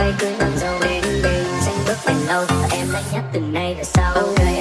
váy cưới nàng dâu đến bên xanh bước đèn lâu và em đã nhắc từng nay là sau okay.